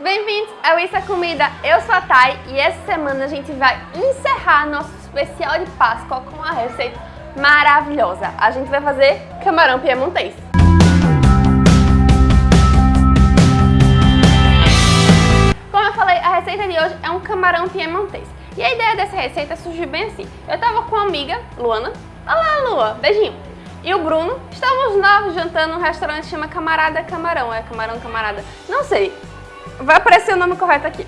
bem-vindos ao Isso é Comida, eu sou a Thay e essa semana a gente vai encerrar nosso especial de Páscoa com uma receita maravilhosa. A gente vai fazer camarão piemontês. Como eu falei, a receita de hoje é um camarão piemontês. E a ideia dessa receita surgiu bem assim. Eu tava com uma amiga, Luana. Olá, Lua, beijinho e o Bruno. Estávamos nós jantando num restaurante que chama Camarada Camarão. É Camarão Camarada? Não sei. Vai aparecer o nome correto aqui.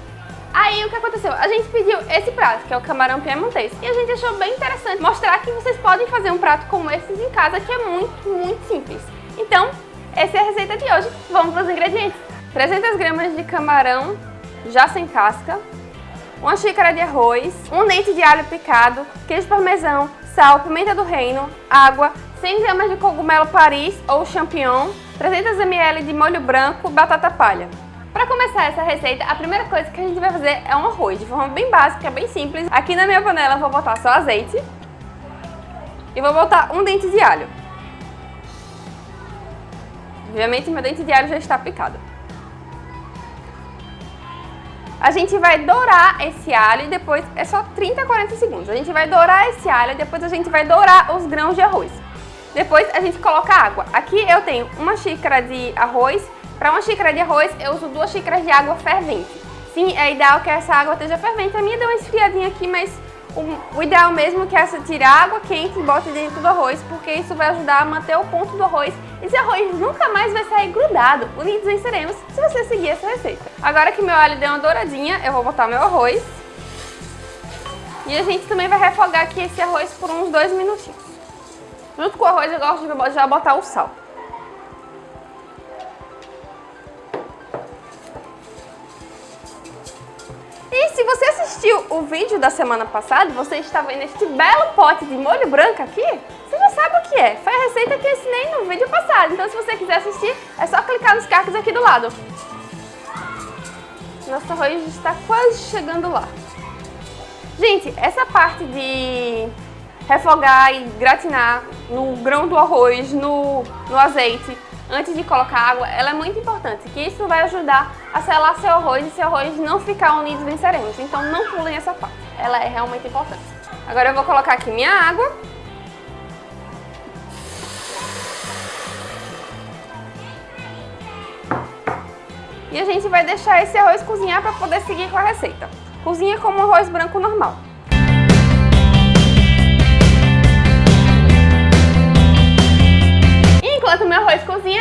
Aí o que aconteceu? A gente pediu esse prato, que é o camarão piemontês, e a gente achou bem interessante mostrar que vocês podem fazer um prato como esse em casa, que é muito, muito simples. Então, essa é a receita de hoje. Vamos para os ingredientes. 300 gramas de camarão já sem casca, uma xícara de arroz, um dente de alho picado, queijo parmesão, sal, pimenta do reino, água, 100 gramas de cogumelo Paris ou champignon, 300 ml de molho branco, batata palha. Para começar essa receita, a primeira coisa que a gente vai fazer é um arroz, de forma bem básica, bem simples. Aqui na minha panela eu vou botar só azeite e vou botar um dente de alho. Obviamente meu dente de alho já está picado. A gente vai dourar esse alho e depois é só 30 a 40 segundos. A gente vai dourar esse alho e depois a gente vai dourar os grãos de arroz. Depois a gente coloca água. Aqui eu tenho uma xícara de arroz. Para uma xícara de arroz eu uso duas xícaras de água fervente. Sim, é ideal que essa água esteja fervente. A minha deu uma esfriadinha aqui, mas o, o ideal mesmo é que essa tire a água quente e bote dentro do arroz, porque isso vai ajudar a manter o ponto do arroz. Esse arroz nunca mais vai sair grudado. Unidos venceremos se você seguir essa receita. Agora que meu alho deu uma douradinha, eu vou botar meu arroz. E a gente também vai refogar aqui esse arroz por uns dois minutinhos. Junto com o arroz eu gosto de já botar o sal. E se você assistiu o vídeo da semana passada, você está vendo este belo pote de molho branco aqui, você já sabe o que é. Foi a receita que eu ensinei no vídeo passado. Então se você quiser assistir, é só clicar nos cards aqui do lado. Nosso arroz está quase chegando lá. Gente, essa parte de refogar e gratinar no grão do arroz, no, no azeite, antes de colocar água, ela é muito importante, que isso vai ajudar a selar seu arroz e seu arroz não ficar unido venceremos. Então não pulem essa parte, ela é realmente importante. Agora eu vou colocar aqui minha água. E a gente vai deixar esse arroz cozinhar para poder seguir com a receita. Cozinha como um arroz branco normal.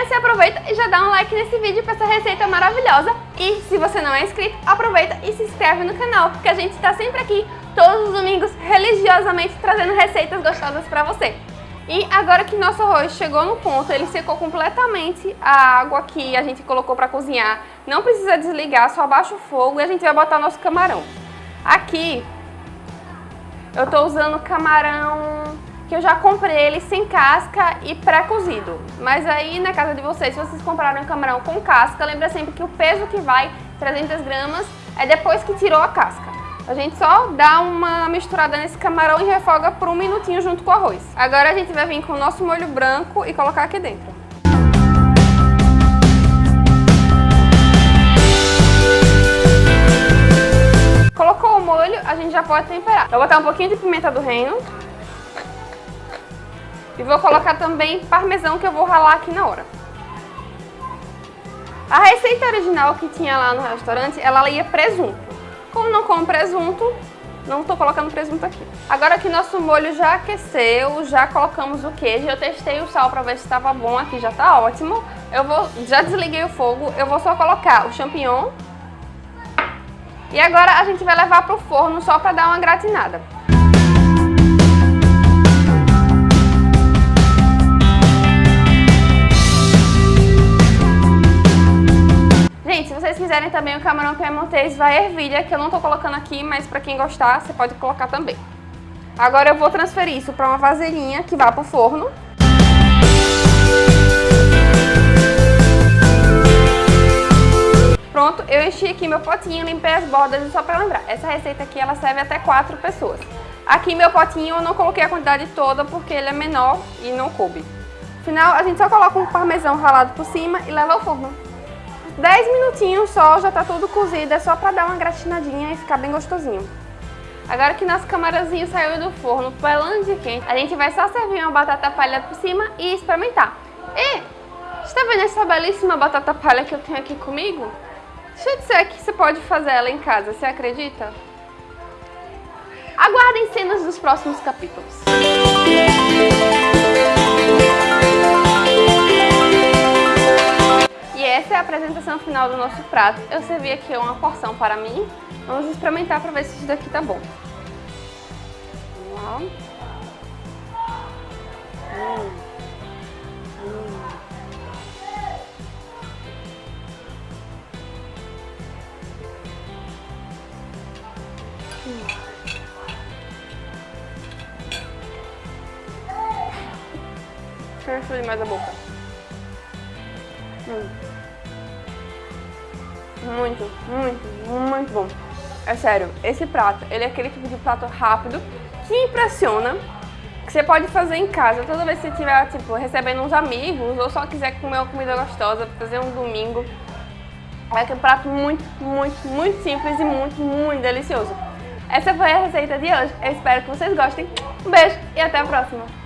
Você aproveita e já dá um like nesse vídeo para essa receita maravilhosa. E se você não é inscrito, aproveita e se inscreve no canal, porque a gente está sempre aqui, todos os domingos, religiosamente trazendo receitas gostosas para você. E agora que nosso arroz chegou no ponto, ele secou completamente a água que a gente colocou para cozinhar. Não precisa desligar, só abaixa o fogo e a gente vai botar nosso camarão. Aqui, eu estou usando camarão que eu já comprei ele sem casca e pré-cozido. Mas aí na casa de vocês, se vocês compraram um camarão com casca, lembra sempre que o peso que vai, 300 gramas, é depois que tirou a casca. A gente só dá uma misturada nesse camarão e refoga por um minutinho junto com o arroz. Agora a gente vai vir com o nosso molho branco e colocar aqui dentro. Colocou o molho, a gente já pode temperar. Vou botar um pouquinho de pimenta do reino. E vou colocar também parmesão que eu vou ralar aqui na hora. A receita original que tinha lá no restaurante, ela ia presunto. Como não como presunto, não estou colocando presunto aqui. Agora que nosso molho já aqueceu, já colocamos o queijo, eu testei o sal para ver se estava bom, aqui já está ótimo. Eu vou, já desliguei o fogo, eu vou só colocar o champignon. E agora a gente vai levar para o forno só para dar uma gratinada. Camarão piemontês, vai ervilha, que eu não tô colocando aqui, mas pra quem gostar, você pode colocar também. Agora eu vou transferir isso para uma vasilhinha que vá pro forno. Pronto, eu enchi aqui meu potinho, limpei as bordas e só para lembrar, essa receita aqui ela serve até 4 pessoas. Aqui meu potinho eu não coloquei a quantidade toda porque ele é menor e não coube. No final a gente só coloca um parmesão ralado por cima e leva ao forno. 10 minutinhos só, já tá tudo cozido, é só pra dar uma gratinadinha e ficar bem gostosinho. Agora que nosso camarãozinho saiu do forno pelando de quente, a gente vai só servir uma batata palha por cima e experimentar. E, está vendo essa belíssima batata palha que eu tenho aqui comigo? Deixa eu dizer que você pode fazer ela em casa, você acredita? Aguardem cenas dos próximos capítulos. Apresentação final do nosso prato. Eu servi aqui uma porção para mim. Vamos experimentar para ver se isso daqui tá bom. Vamos lá. Hum. Hum. Hum. Deixa demais a boca. Hum. Muito, muito, muito bom. É sério, esse prato, ele é aquele tipo de prato rápido que impressiona, que você pode fazer em casa toda vez que você estiver, tipo, recebendo uns amigos ou só quiser comer uma comida gostosa, fazer um domingo. É um prato muito, muito, muito simples e muito, muito delicioso. Essa foi a receita de hoje. Eu espero que vocês gostem. Um beijo e até a próxima!